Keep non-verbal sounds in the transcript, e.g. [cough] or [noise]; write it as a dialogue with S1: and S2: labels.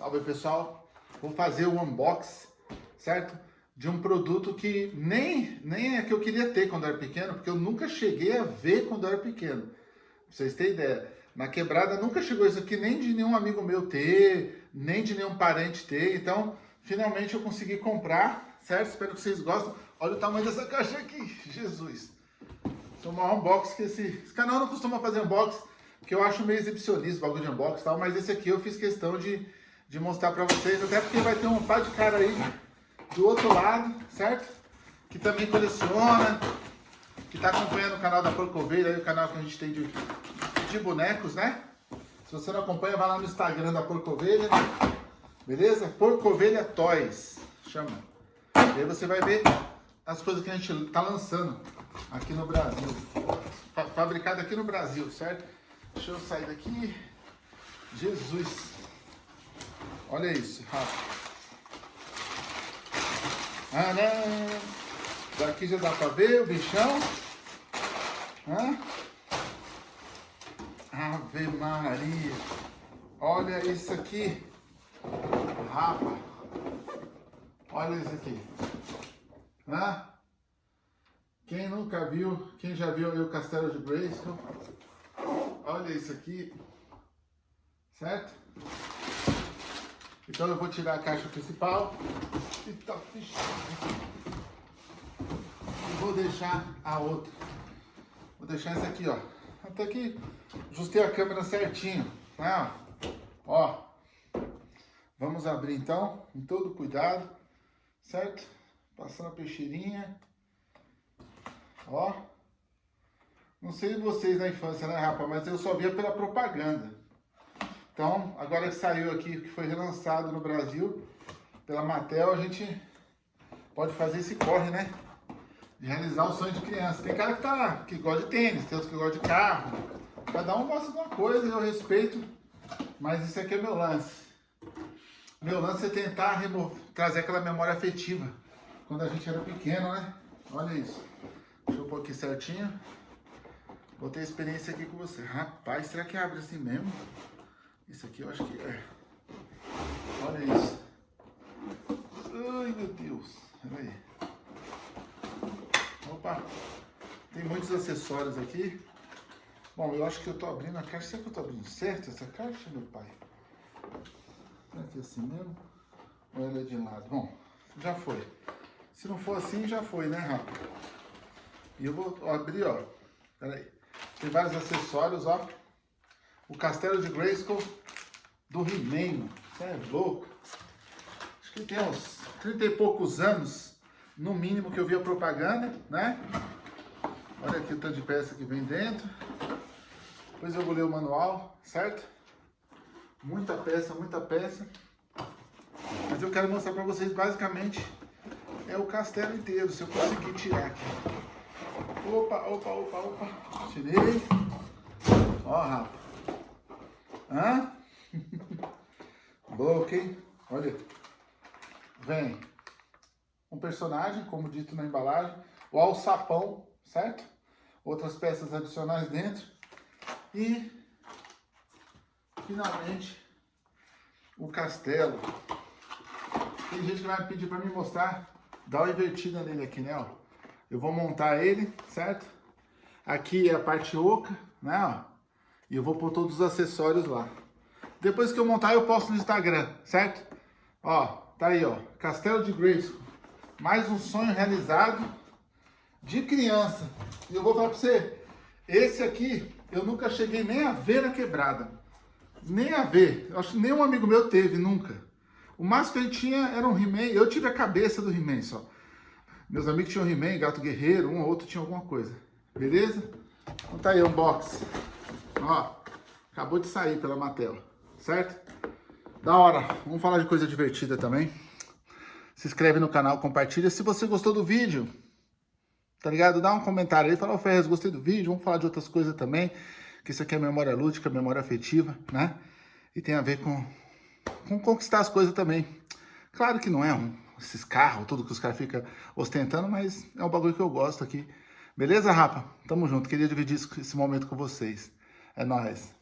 S1: Salve pessoal, vou fazer o um unbox, certo? De um produto que nem, nem é que eu queria ter quando era pequeno, porque eu nunca cheguei a ver quando era pequeno. Pra vocês terem ideia, na quebrada nunca chegou isso aqui nem de nenhum amigo meu ter, nem de nenhum parente ter, então finalmente eu consegui comprar, certo? Espero que vocês gostem. Olha o tamanho dessa caixa aqui, Jesus! Esse é o maior unbox que esse... Esse canal não costuma fazer unbox, porque eu acho meio exibicionista, bagulho de unbox e tal, mas esse aqui eu fiz questão de de mostrar para vocês, até porque vai ter um par de cara aí do outro lado, certo? Que também coleciona, que está acompanhando o canal da Porco Ovelha, aí, o canal que a gente tem de, de bonecos, né? Se você não acompanha, vai lá no Instagram da Porco Ovelha, beleza? Porco Ovelha Toys, chama. E aí você vai ver as coisas que a gente está lançando aqui no Brasil. Fabricado aqui no Brasil, certo? Deixa eu sair daqui. Jesus. Olha isso, rápido. Não. Daqui já dá pra ver o bichão. Hã? Ave Maria. Olha isso aqui. Rapa. Olha isso aqui. Hã? Quem nunca viu, quem já viu o Castelo de Grayskull, olha isso aqui, certo? Então eu vou tirar a caixa principal e tá fechado. E vou deixar a outra. Vou deixar essa aqui, ó. Até que ajustei a câmera certinho, né? Ó. Vamos abrir então, com todo cuidado, certo? Passando a peixeirinha. Ó. Não sei vocês na infância, né, rapaz? Mas eu só via pela propaganda. Então, agora que saiu aqui, que foi relançado no Brasil pela Mattel, a gente pode fazer esse corre, né? De realizar o sonho de criança. Tem cara que, tá, que gosta de tênis, tem outros que gostam de carro. Cada um gosta de uma coisa, eu respeito, mas isso aqui é meu lance. Meu lance é tentar trazer aquela memória afetiva, quando a gente era pequeno, né? Olha isso. Deixa eu pôr aqui certinho. Vou ter experiência aqui com você. Rapaz, será que abre assim mesmo? Isso aqui eu acho que é. Olha isso. Ai, meu Deus. Olha aí. Opa. Tem muitos acessórios aqui. Bom, eu acho que eu tô abrindo a caixa. Será que eu tô abrindo certo essa caixa, meu pai? Será que é assim mesmo? Ou ela é de lado? Bom, já foi. Se não for assim, já foi, né, Rafa? E eu vou abrir, ó. Pera aí. Tem vários acessórios, ó. O Castelo de Grayskull do He-Man, Você é louco. Acho que tem uns 30 e poucos anos, no mínimo, que eu vi a propaganda, né? Olha aqui o tanto de peça que vem dentro. Depois eu vou ler o manual, certo? Muita peça, muita peça. Mas eu quero mostrar para vocês, basicamente, é o castelo inteiro, se eu conseguir tirar aqui. Opa, opa, opa, opa. Tirei. Ó, rapaz. Hã? [laughs] Boa, ok? Olha. Vem um personagem, como dito na embalagem, o alçapão, certo? Outras peças adicionais dentro. E, finalmente, o castelo. Tem gente que vai pedir para me mostrar, dá uma invertida nele aqui, né? Eu vou montar ele, certo? Aqui é a parte oca, né? E eu vou pôr todos os acessórios lá. Depois que eu montar, eu posto no Instagram, certo? Ó, tá aí, ó. Castelo de Grace. Mais um sonho realizado de criança. E eu vou falar pra você, esse aqui eu nunca cheguei nem a ver na quebrada. Nem a ver. Eu acho que nenhum amigo meu teve, nunca. O máximo que gente tinha era um He-Man. Eu tive a cabeça do He-Man só. Meus amigos tinham He-Man, Gato Guerreiro, um ou outro tinha alguma coisa. Beleza? Então tá aí, unboxing. Ó, acabou de sair pela Mattel, certo? Da hora. Vamos falar de coisa divertida também. Se inscreve no canal, compartilha. Se você gostou do vídeo, tá ligado? Dá um comentário aí, fala, ô Ferrez, gostei do vídeo, vamos falar de outras coisas também, que isso aqui é memória lúdica, memória afetiva, né? E tem a ver com, com conquistar as coisas também. Claro que não é um, esses carros, tudo que os caras ficam ostentando, mas é um bagulho que eu gosto aqui. Beleza, rapa? Tamo junto. Queria dividir esse momento com vocês. É nóis.